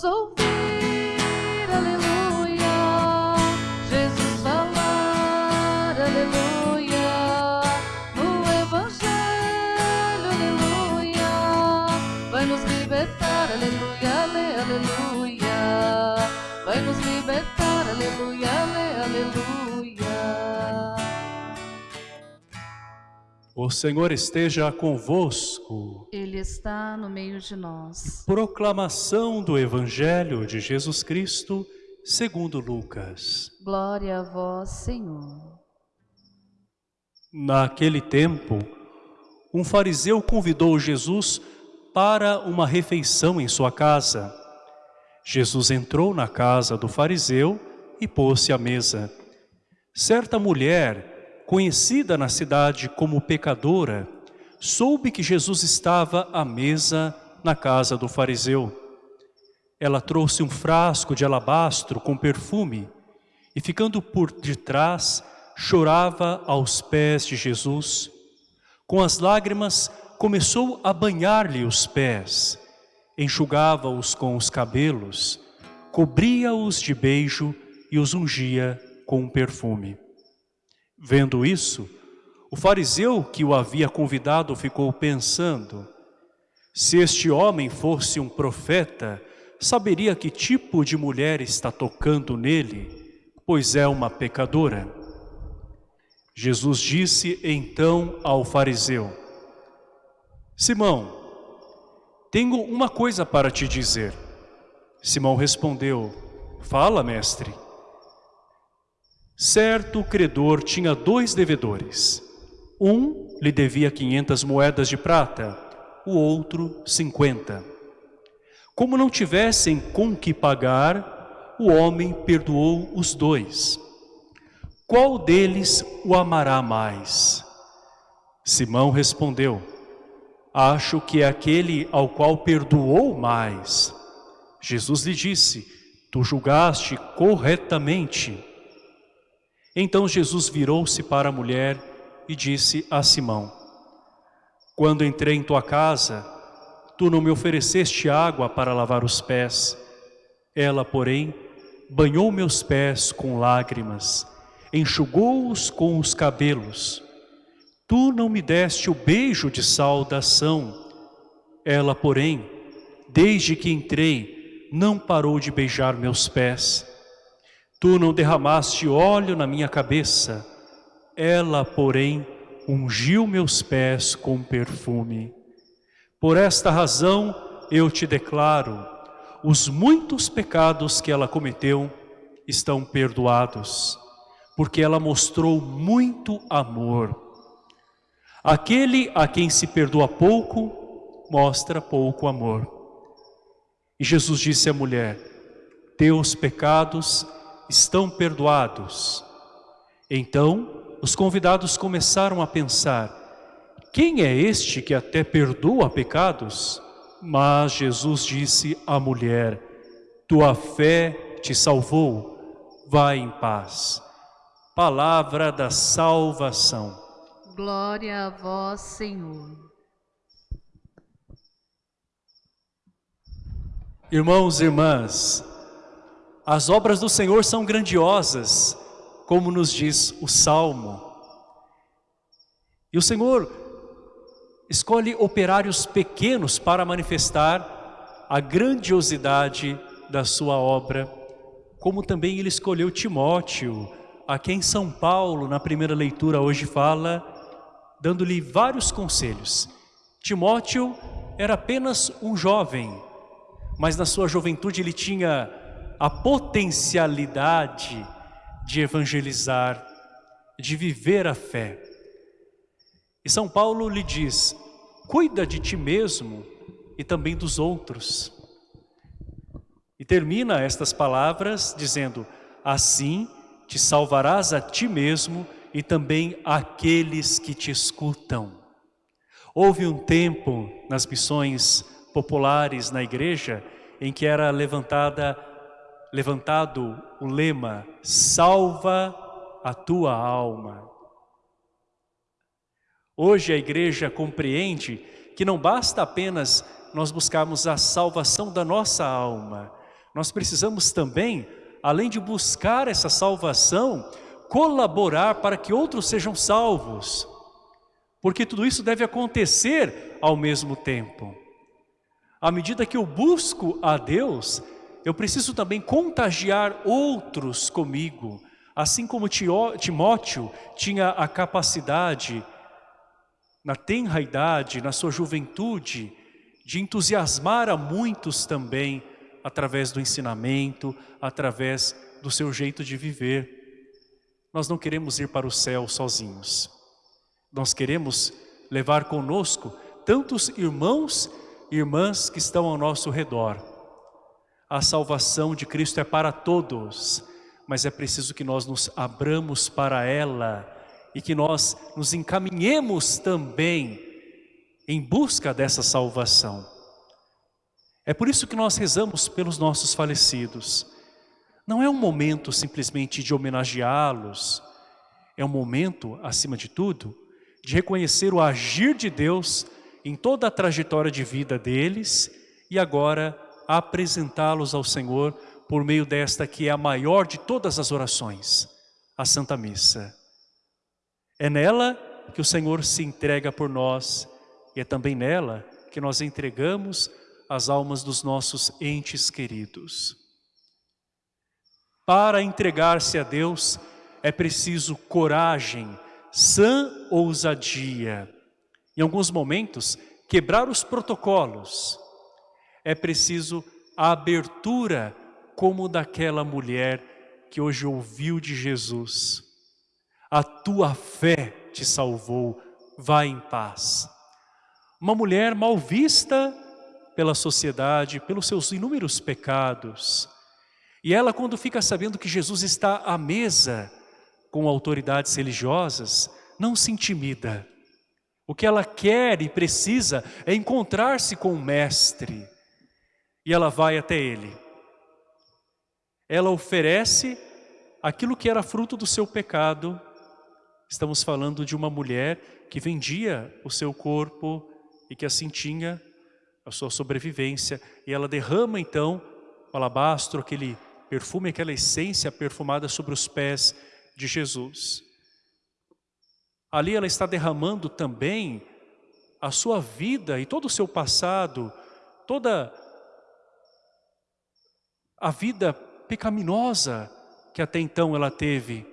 Vamos ouvir, aleluia. Jesus falar, aleluia. No Evangelho, aleluia. Vai nos libertar, aleluia, ale, aleluia. Vai nos libertar, aleluia, ale, aleluia. O Senhor esteja convosco. Ele está no meio de nós. Proclamação do Evangelho de Jesus Cristo, segundo Lucas. Glória a vós, Senhor. Naquele tempo, um fariseu convidou Jesus para uma refeição em sua casa. Jesus entrou na casa do fariseu e pôs-se à mesa. Certa mulher conhecida na cidade como pecadora, soube que Jesus estava à mesa na casa do fariseu. Ela trouxe um frasco de alabastro com perfume e, ficando por detrás, chorava aos pés de Jesus. Com as lágrimas, começou a banhar-lhe os pés, enxugava-os com os cabelos, cobria-os de beijo e os ungia com um perfume. Vendo isso, o fariseu que o havia convidado ficou pensando, se este homem fosse um profeta, saberia que tipo de mulher está tocando nele, pois é uma pecadora. Jesus disse então ao fariseu, Simão, tenho uma coisa para te dizer. Simão respondeu, fala, mestre. Certo credor tinha dois devedores. Um lhe devia 500 moedas de prata, o outro 50. Como não tivessem com que pagar, o homem perdoou os dois. Qual deles o amará mais? Simão respondeu, acho que é aquele ao qual perdoou mais. Jesus lhe disse, tu julgaste corretamente. Então Jesus virou-se para a mulher e disse a Simão, Quando entrei em tua casa, tu não me ofereceste água para lavar os pés. Ela, porém, banhou meus pés com lágrimas, enxugou-os com os cabelos. Tu não me deste o beijo de saudação. Ela, porém, desde que entrei, não parou de beijar meus pés. Tu não derramaste óleo na minha cabeça, ela, porém, ungiu meus pés com perfume. Por esta razão eu te declaro, os muitos pecados que ela cometeu estão perdoados, porque ela mostrou muito amor. Aquele a quem se perdoa pouco, mostra pouco amor. E Jesus disse à mulher, teus pecados estão perdoados. Então, os convidados começaram a pensar, quem é este que até perdoa pecados? Mas Jesus disse à mulher, tua fé te salvou, vai em paz. Palavra da salvação. Glória a vós, Senhor. Irmãos e irmãs, as obras do Senhor são grandiosas, como nos diz o Salmo. E o Senhor escolhe operários pequenos para manifestar a grandiosidade da sua obra, como também ele escolheu Timóteo, a quem São Paulo, na primeira leitura hoje fala, dando-lhe vários conselhos. Timóteo era apenas um jovem, mas na sua juventude ele tinha a potencialidade de evangelizar, de viver a fé. E São Paulo lhe diz, cuida de ti mesmo e também dos outros. E termina estas palavras dizendo, assim te salvarás a ti mesmo e também aqueles que te escutam. Houve um tempo nas missões populares na igreja em que era levantada levantado o lema Salva a tua alma. Hoje a igreja compreende que não basta apenas nós buscarmos a salvação da nossa alma. Nós precisamos também, além de buscar essa salvação, colaborar para que outros sejam salvos. Porque tudo isso deve acontecer ao mesmo tempo. À medida que eu busco a Deus, eu preciso também contagiar outros comigo. Assim como Timóteo tinha a capacidade, na tenra idade, na sua juventude, de entusiasmar a muitos também, através do ensinamento, através do seu jeito de viver. Nós não queremos ir para o céu sozinhos. Nós queremos levar conosco tantos irmãos e irmãs que estão ao nosso redor. A salvação de Cristo é para todos, mas é preciso que nós nos abramos para ela e que nós nos encaminhemos também em busca dessa salvação. É por isso que nós rezamos pelos nossos falecidos. Não é um momento simplesmente de homenageá-los, é um momento, acima de tudo, de reconhecer o agir de Deus em toda a trajetória de vida deles e agora apresentá-los ao Senhor por meio desta que é a maior de todas as orações, a Santa Missa. É nela que o Senhor se entrega por nós e é também nela que nós entregamos as almas dos nossos entes queridos. Para entregar-se a Deus é preciso coragem, sã ousadia. Em alguns momentos, quebrar os protocolos. É preciso a abertura como daquela mulher que hoje ouviu de Jesus. A tua fé te salvou, vai em paz. Uma mulher mal vista pela sociedade, pelos seus inúmeros pecados. E ela, quando fica sabendo que Jesus está à mesa, com autoridades religiosas, não se intimida. O que ela quer e precisa é encontrar-se com o Mestre. E ela vai até ele. Ela oferece aquilo que era fruto do seu pecado. Estamos falando de uma mulher que vendia o seu corpo e que assim tinha a sua sobrevivência. E ela derrama então o alabastro, aquele perfume, aquela essência perfumada sobre os pés de Jesus. Ali ela está derramando também a sua vida e todo o seu passado, toda a vida pecaminosa que até então ela teve.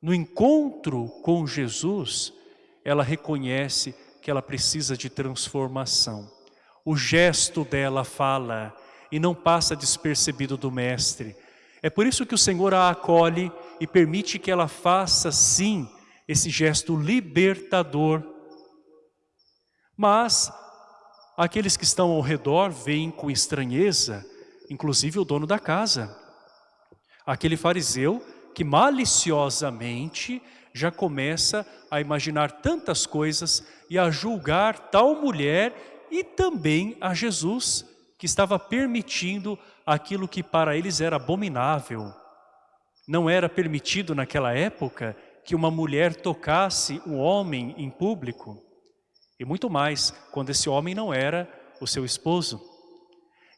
No encontro com Jesus, ela reconhece que ela precisa de transformação. O gesto dela fala e não passa despercebido do Mestre. É por isso que o Senhor a acolhe e permite que ela faça sim esse gesto libertador. Mas aqueles que estão ao redor veem com estranheza, inclusive o dono da casa. Aquele fariseu que maliciosamente já começa a imaginar tantas coisas e a julgar tal mulher e também a Jesus, que estava permitindo aquilo que para eles era abominável. Não era permitido naquela época que uma mulher tocasse um homem em público. E muito mais, quando esse homem não era o seu esposo.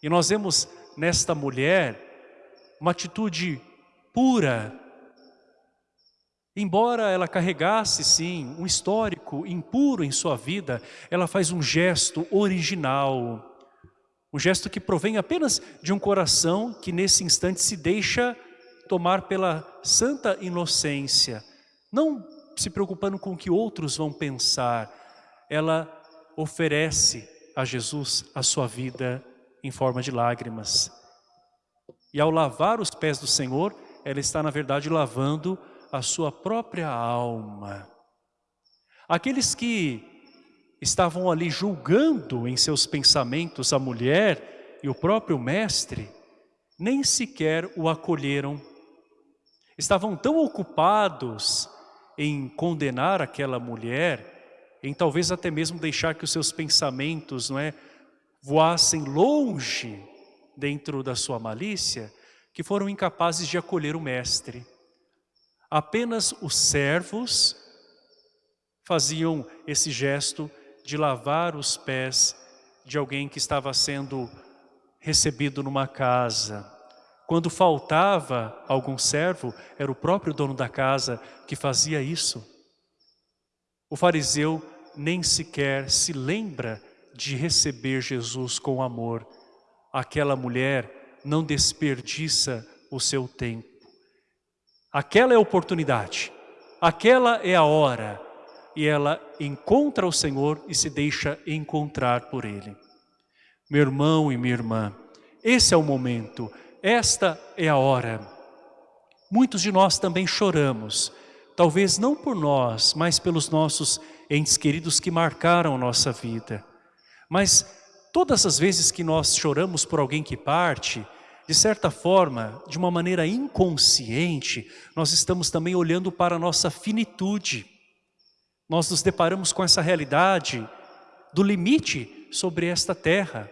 E nós vemos nesta mulher uma atitude pura. Embora ela carregasse, sim, um histórico impuro em sua vida, ela faz um gesto original. Um gesto que provém apenas de um coração que nesse instante se deixa tomar pela santa inocência, não se preocupando com o que outros vão pensar, ela oferece a Jesus a sua vida em forma de lágrimas. E ao lavar os pés do Senhor, ela está na verdade lavando a sua própria alma. Aqueles que estavam ali julgando em seus pensamentos a mulher e o próprio mestre, nem sequer o acolheram. Estavam tão ocupados em condenar aquela mulher, em talvez até mesmo deixar que os seus pensamentos não é, voassem longe dentro da sua malícia, que foram incapazes de acolher o mestre. Apenas os servos faziam esse gesto de lavar os pés de alguém que estava sendo recebido numa casa. Quando faltava algum servo, era o próprio dono da casa que fazia isso. O fariseu nem sequer se lembra de receber Jesus com amor. Aquela mulher não desperdiça o seu tempo. Aquela é a oportunidade, aquela é a hora, e ela encontra o Senhor e se deixa encontrar por Ele. Meu irmão e minha irmã, esse é o momento, esta é a hora. Muitos de nós também choramos, talvez não por nós, mas pelos nossos entes queridos que marcaram nossa vida. Mas todas as vezes que nós choramos por alguém que parte, de certa forma, de uma maneira inconsciente, nós estamos também olhando para a nossa finitude. Nós nos deparamos com essa realidade do limite sobre esta terra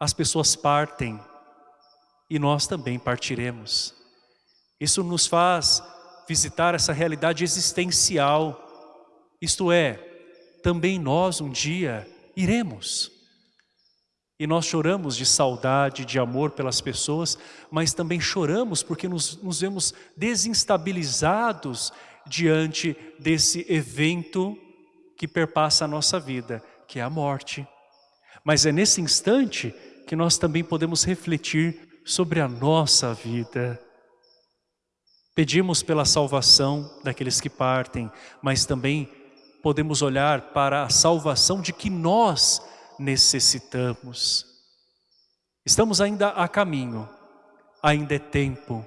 as pessoas partem e nós também partiremos. Isso nos faz visitar essa realidade existencial, isto é, também nós um dia iremos. E nós choramos de saudade, de amor pelas pessoas, mas também choramos porque nos, nos vemos desinstabilizados diante desse evento que perpassa a nossa vida, que é a morte. Mas é nesse instante que nós também podemos refletir sobre a nossa vida. Pedimos pela salvação daqueles que partem, mas também podemos olhar para a salvação de que nós necessitamos. Estamos ainda a caminho, ainda é tempo.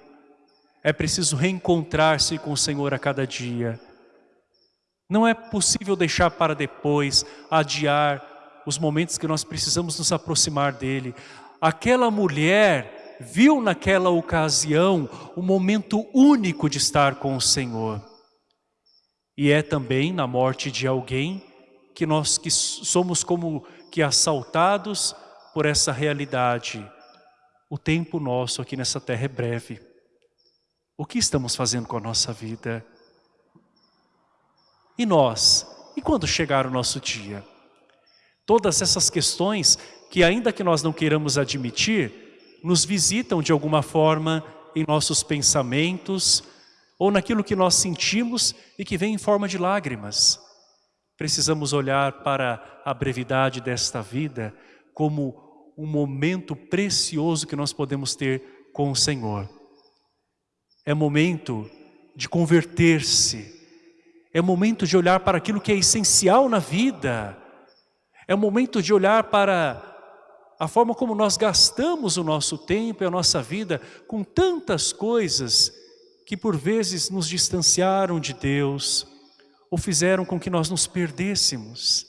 É preciso reencontrar-se com o Senhor a cada dia. Não é possível deixar para depois, adiar os momentos que nós precisamos nos aproximar dEle. Aquela mulher viu naquela ocasião o momento único de estar com o Senhor. E é também na morte de alguém que nós que somos como que assaltados por essa realidade. O tempo nosso aqui nessa terra é breve. O que estamos fazendo com a nossa vida? E nós? E quando chegar o nosso dia? Todas essas questões que ainda que nós não queiramos admitir, nos visitam de alguma forma em nossos pensamentos ou naquilo que nós sentimos e que vem em forma de lágrimas. Precisamos olhar para a brevidade desta vida como um momento precioso que nós podemos ter com o Senhor. É momento de converter-se, é momento de olhar para aquilo que é essencial na vida, é momento de olhar para a forma como nós gastamos o nosso tempo e a nossa vida com tantas coisas que por vezes nos distanciaram de Deus ou fizeram com que nós nos perdêssemos.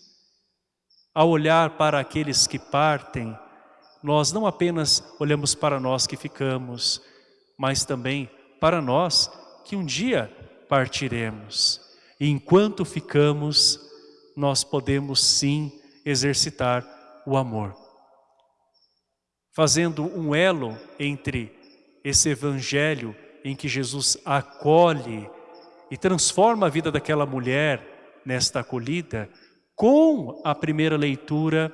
Ao olhar para aqueles que partem, nós não apenas olhamos para nós que ficamos, mas também para nós que um dia partiremos. E enquanto ficamos, nós podemos sim exercitar o amor. Fazendo um elo entre esse evangelho em que Jesus acolhe e transforma a vida daquela mulher nesta acolhida, com a primeira leitura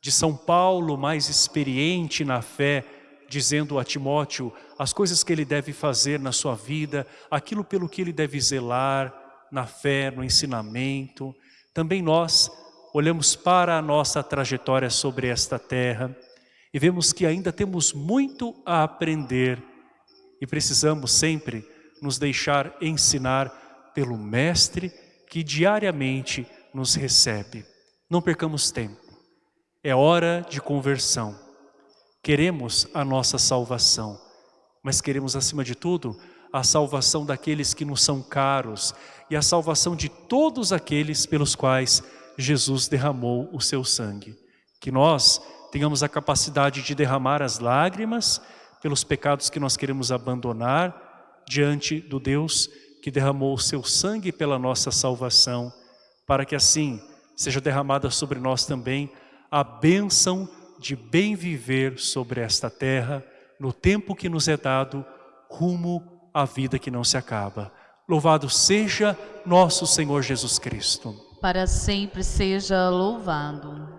de São Paulo, mais experiente na fé, dizendo a Timóteo as coisas que ele deve fazer na sua vida, aquilo pelo que ele deve zelar, na fé, no ensinamento. Também nós olhamos para a nossa trajetória sobre esta terra e vemos que ainda temos muito a aprender e precisamos sempre nos deixar ensinar pelo Mestre que diariamente nos recebe. Não percamos tempo, é hora de conversão. Queremos a nossa salvação, mas queremos acima de tudo a salvação daqueles que nos são caros e a salvação de todos aqueles pelos quais Jesus derramou o seu sangue. Que nós tenhamos a capacidade de derramar as lágrimas pelos pecados que nós queremos abandonar diante do Deus que derramou o seu sangue pela nossa salvação, para que assim seja derramada sobre nós também a bênção de bem viver sobre esta terra, no tempo que nos é dado, rumo à vida que não se acaba. Louvado seja nosso Senhor Jesus Cristo para sempre seja louvado.